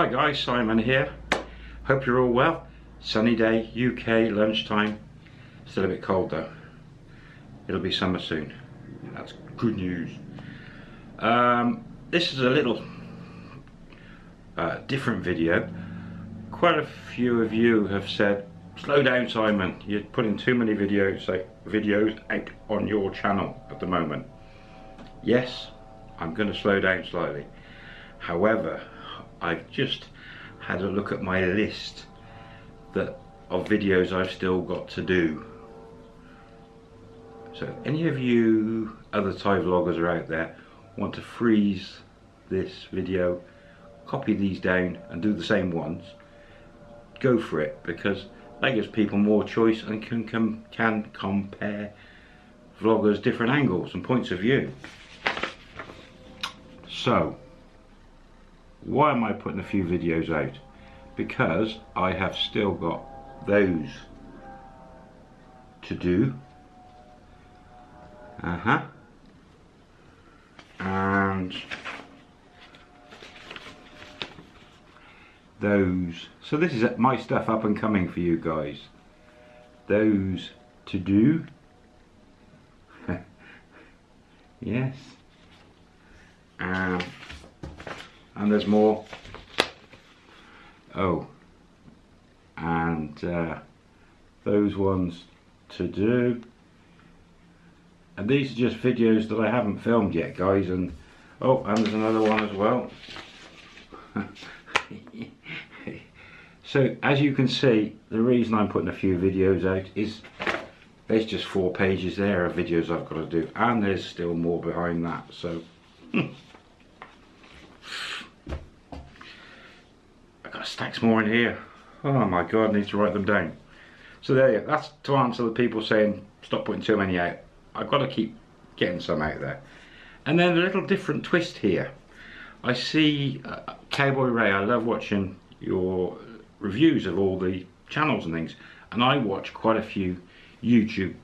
Hi guys, Simon here. Hope you're all well. Sunny day, UK, lunchtime. Still a bit cold though. It'll be summer soon. That's good news. Um, this is a little uh, different video. Quite a few of you have said, slow down Simon, you're putting too many videos, like, videos out on your channel at the moment. Yes, I'm going to slow down slightly. However, I've just had a look at my list that of videos I've still got to do. So any of you other Thai vloggers are out there want to freeze this video, copy these down and do the same ones, go for it because that gives people more choice and can, can, can compare vloggers different angles and points of view. So, why am I putting a few videos out? Because I have still got those to do. Uh-huh. And those. So this is my stuff up and coming for you guys. Those to do. yes. Um, and there's more. Oh. And uh, those ones to do. And these are just videos that I haven't filmed yet guys and oh and there's another one as well. So as you can see the reason I'm putting a few videos out is there's just four pages there of videos I've got to do and there's still more behind that so stacks more in here. Oh my god, I need to write them down. So there. That's to answer the people saying stop putting too many out. I've got to keep getting some out there. And then a little different twist here. I see uh, Cowboy Ray, I love watching your reviews of all the channels and things. And I watch quite a few YouTube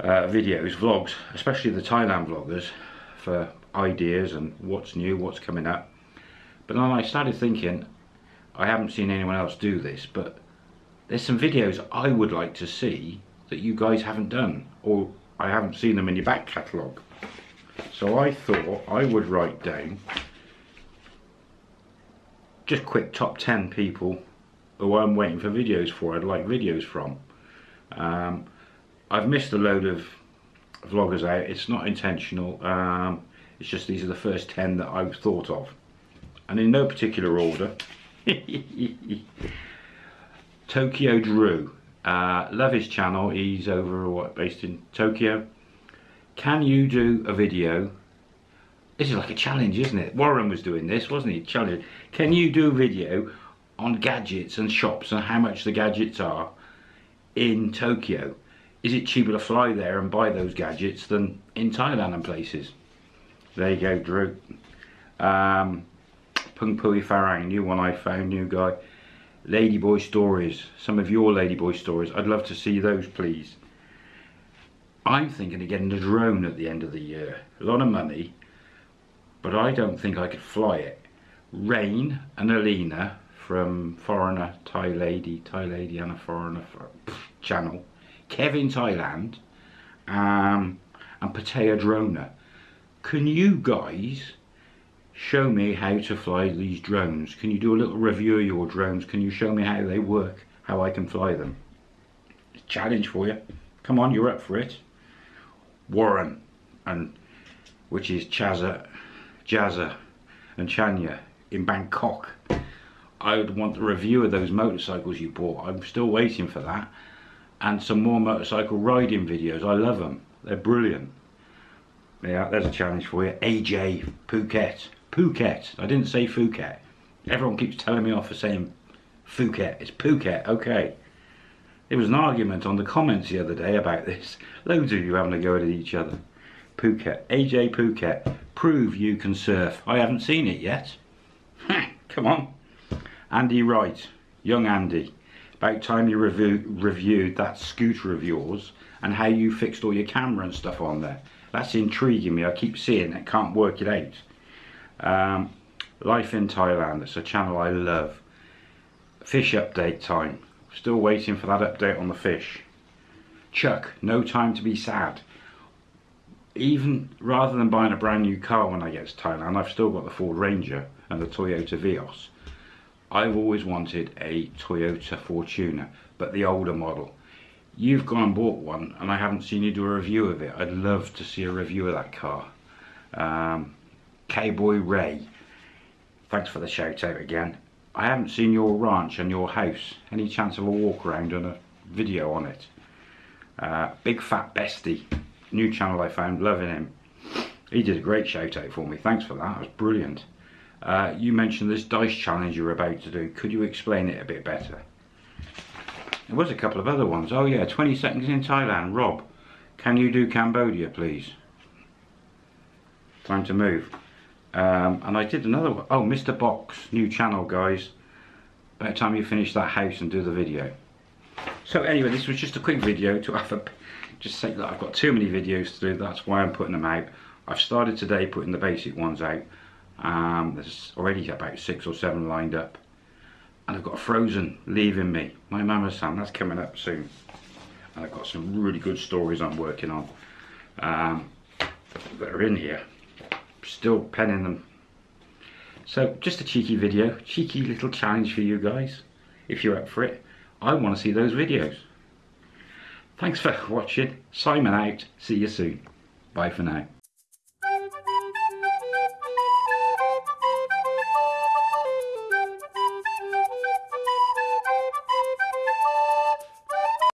uh, videos, vlogs, especially the Thailand vloggers for ideas and what's new, what's coming up. But then I started thinking, I haven't seen anyone else do this, but there's some videos I would like to see that you guys haven't done, or I haven't seen them in your back catalogue. So I thought I would write down just quick top 10 people who I'm waiting for videos for, I'd like videos from. Um, I've missed a load of vloggers out, it's not intentional, um, it's just these are the first 10 that I've thought of. And in no particular order, Tokyo Drew. Uh, love his channel. He's over what based in Tokyo. Can you do a video? This is like a challenge, isn't it? Warren was doing this, wasn't he? Challenge. Can you do a video on gadgets and shops and how much the gadgets are in Tokyo? Is it cheaper to fly there and buy those gadgets than in Thailand and places? There you go, Drew. Um, Pung Pui Farang, new one I found, new guy. Ladyboy stories, some of your Ladyboy stories. I'd love to see those, please. I'm thinking of getting a drone at the end of the year. A lot of money, but I don't think I could fly it. Rain and Alina from Foreigner Thai Lady, Thai Lady and a Foreigner channel. Kevin Thailand um, and Patea Drona. Can you guys show me how to fly these drones. Can you do a little review of your drones? Can you show me how they work, how I can fly them? Challenge for you. Come on, you're up for it. Warren, and which is Chaza, Jazza and Chanya in Bangkok. I would want the review of those motorcycles you bought. I'm still waiting for that. And some more motorcycle riding videos. I love them. They're brilliant. Yeah, there's a challenge for you. AJ Phuket. Phuket. I didn't say Phuket. Everyone keeps telling me off for saying Phuket. It's Phuket. Okay. There was an argument on the comments the other day about this. Loads of you having a go at each other. Phuket. AJ Phuket. Prove you can surf. I haven't seen it yet. Come on. Andy Wright. Young Andy. About time you review, reviewed that scooter of yours and how you fixed all your camera and stuff on there. That's intriguing me. I keep seeing it. Can't work it out. Um, Life in Thailand. It's a channel I love. Fish update time. Still waiting for that update on the fish. Chuck, no time to be sad. Even rather than buying a brand new car when I get to Thailand, I've still got the Ford Ranger and the Toyota Vios. I've always wanted a Toyota Fortuner, but the older model. You've gone and bought one, and I haven't seen you do a review of it. I'd love to see a review of that car. Um, Cowboy Ray, thanks for the shout out again. I haven't seen your ranch and your house. Any chance of a walk around and a video on it? Uh, Big Fat Bestie, new channel I found, loving him. He did a great shout out for me. Thanks for that. It was brilliant. Uh, you mentioned this dice challenge you're about to do. Could you explain it a bit better? There was a couple of other ones. Oh yeah, 20 seconds in Thailand. Rob, can you do Cambodia, please? Time to move. Um, and I did another one. Oh, Mr. Box, new channel, guys. About time you finish that house and do the video. So anyway, this was just a quick video to have a, just say that I've got too many videos to do. That's why I'm putting them out. I've started today putting the basic ones out. Um, there's already about six or seven lined up. And I've got Frozen leaving me. My Mama Sam, that's coming up soon. And I've got some really good stories I'm working on um, that are in here. Still penning them. So just a cheeky video, cheeky little challenge for you guys. If you're up for it, I want to see those videos. Thanks for watching. Simon out. See you soon. Bye for now.